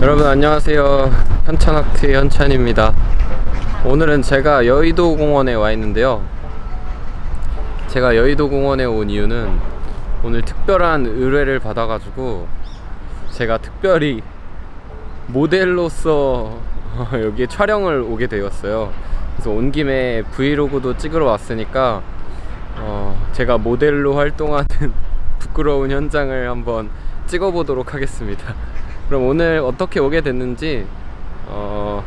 여러분 안녕하세요 현천학트 현찬입니다. 오늘은 제가 여의도 공원에 와 있는데요. 제가 여의도 공원에 온 이유는 오늘 특별한 의뢰를 받아가지고 제가 특별히 모델로서 여기에 촬영을 오게 되었어요. 그래서 온 김에 브이로그도 찍으러 왔으니까 어, 제가 모델로 활동하는 부끄러운 현장을 한번 찍어보도록 하겠습니다. 그럼 오늘 어떻게 오게 됐는지 어,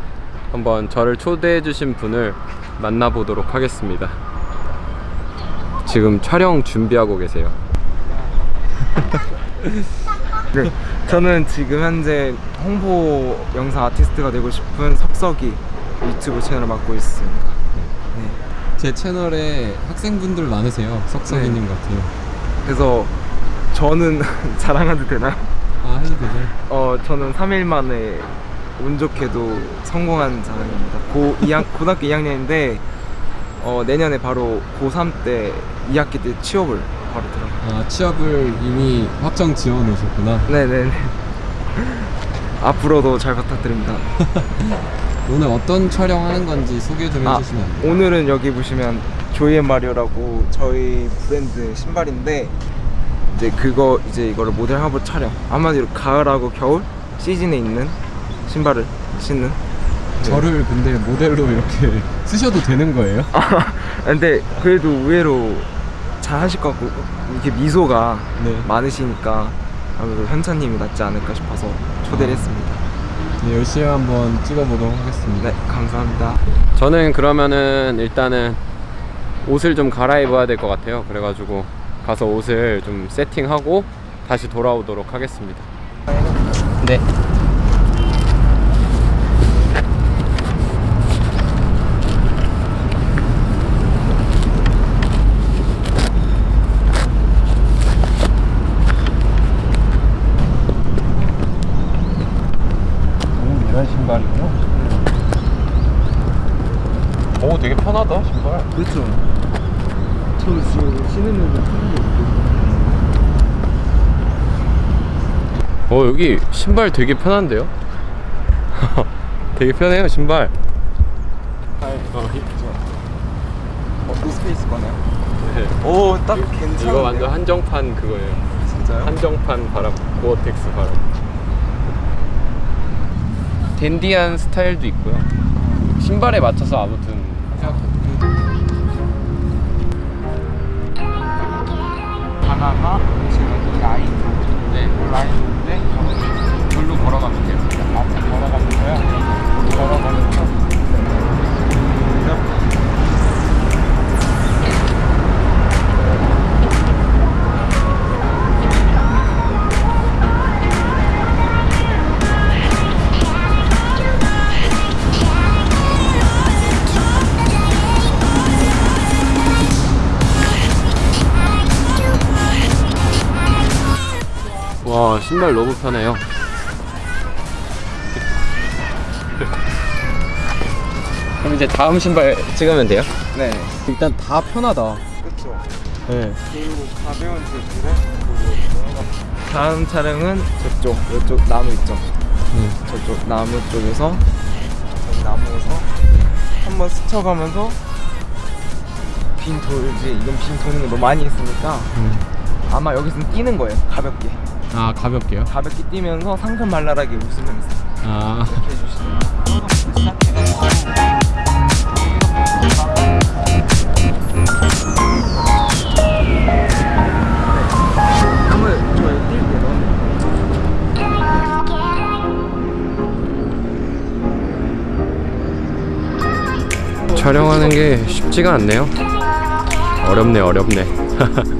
한번 저를 초대해 주신 분을 만나보도록 하겠습니다 지금 촬영 준비하고 계세요 네, 저는 지금 현재 홍보 영상 아티스트가 되고 싶은 석석이 유튜브 채널을 맡고 있습니다. 네. 제 채널에 학생분들 많으세요 석석이님 같아요 그래서 저는 자랑해도 되나요? 아 해도 되죠 어, 저는 3일 만에 운 좋게도 성공한 자랑입니다. 고 2학, 고등학교 2학년인데 어, 내년에 바로 고3 때 2학기 때 취업을 바로 들어가요. 아 취업을 이미 확정 지어 놓으셨구나 네네네. 앞으로도 잘 부탁드립니다. 오늘 어떤 촬영하는 건지 소개 좀 아, 해주시면 안 돼요? 오늘은 여기 보시면 조이앤 마리오라고 저희 브랜드 신발인데 이제 그거 이제 이거를 모델 화보 촬영 한마디로 가을하고 겨울 시즌에 있는 신발을 신는 네. 저를 근데 모델로 이렇게 쓰셔도 되는 거예요? 아, 근데 그래도 의외로 잘 하실 것 같고 이렇게 미소가 네. 많으시니까 아무래도 현찬님이 낫지 않을까 싶어서 초대를 아. 했습니다 네, 열심히 한번 찍어보도록 하겠습니다 네 감사합니다 저는 그러면은 일단은 옷을 좀 갈아입어야 될 것 같아요 그래가지고 가서 옷을 좀 세팅하고 다시 돌아오도록 하겠습니다 네 이런 신발이요? 오 되게 편하다 신발 그렇죠. 저는 지금 신으면 어 여기 신발 되게 편한데요? 되게 편해요 신발. 어, 어, 노스페이스 거네요? 네. 오딱 괜찮은데 이거 완전 한정판 그거예요. 진짜요? 한정판 바람 고어텍스 바람. 댄디한 스타일도 있고요. 신발에 맞춰서 아무튼 하나가 지금 이 라인 네이 라인인데 신발 너무 편해요 그럼 이제 다음 신발 찍으면 돼요? 네 일단 다 편하다 그렇죠 네. 그리고 가벼운 재질의 그 다음 촬영은 저쪽 이쪽 나무 있죠 음. 저쪽 나무 쪽에서 저기 나무에서 한번 스쳐가면서 빈 돌지 이건 빈 도는 거 너무 많이 했으니까 음. 아마 여기서는 뛰는 거예요 가볍게 아 가볍게요? 가볍게 뛰면서 상큼말랄하게 웃으면서 아. 촬영하는 게 쉽지가 않네요. 어렵네 어렵네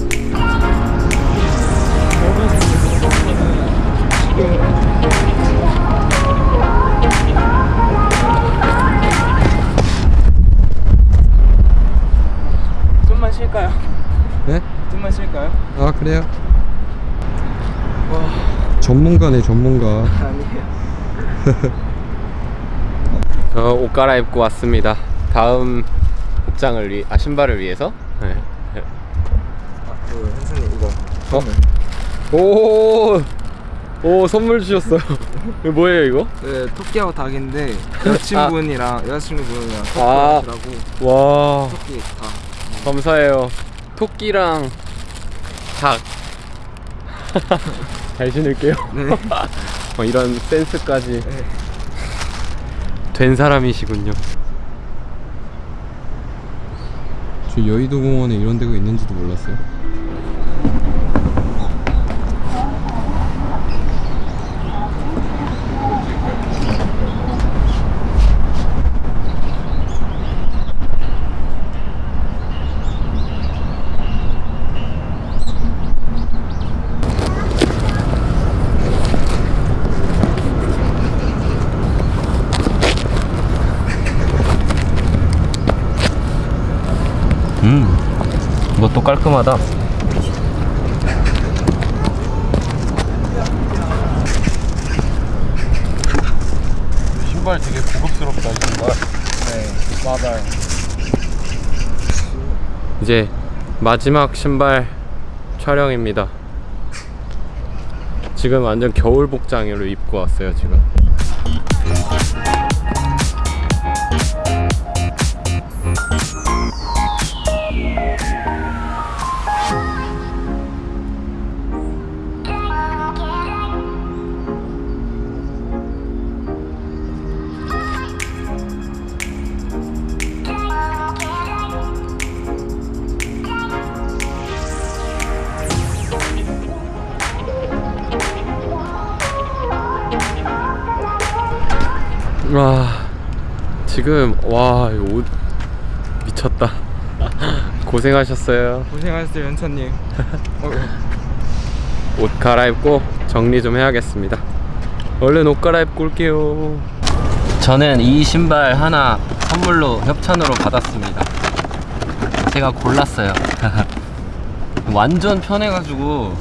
그래요 전문가네 전문가 아니에요. 저옷 갈아입고 왔습니다. 다음 복장을 위, 아 신발을 위해서. 네. 아, 그 현수님 이거. 어? 오, 오 선물 주셨어요. 이거 뭐예요 이거? 네, 토끼하고 닭인데 여친분이랑 여자친구분이랑 아. 토끼라고 와 토끼 닭. 감사해요. 토끼랑 닭. 잘 신을게요. 네. 어, 이런 센스까지 네. 된 사람이시군요. 저 여의도 공원에 이런 데가 있는지도 몰랐어요 음, 이것도 깔끔하다. 신발 되게 고급스럽다, 이 신발. 네, 맞아요. 이제 마지막 신발 촬영입니다. 지금 완전 겨울 복장으로 입고 왔어요, 지금. 와, 지금 와, 이옷 미쳤다. 고생하셨어요. 고생하셨어요, 현찬님. 어, 옷 갈아입고 정리 좀 해야겠습니다. 얼른 옷 갈아입고 올게요. 저는 이 신발 하나 선물로 협찬으로 받았습니다. 제가 골랐어요. 완전 편해가지고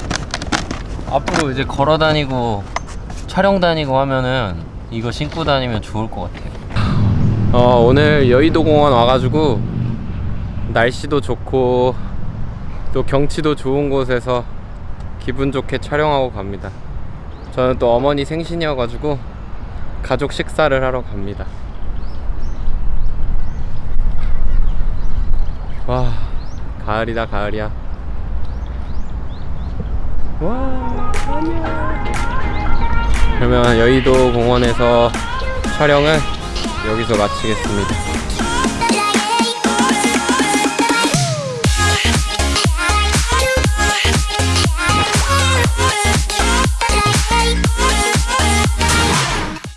앞으로 이제 걸어 다니고 촬영 다니고 하면은 이거 신고 다니면 좋을 것 같아요. 어, 오늘 여의도 공원 와가지고 날씨도 좋고 또 경치도 좋은 곳에서 기분 좋게 촬영하고 갑니다. 저는 또 어머니 생신이어가지고 가족 식사를 하러 갑니다. 와, 가을이다, 가을이야. 와, 안녕. 그러면 여의도 공원에서 촬영은 여기서 마치겠습니다.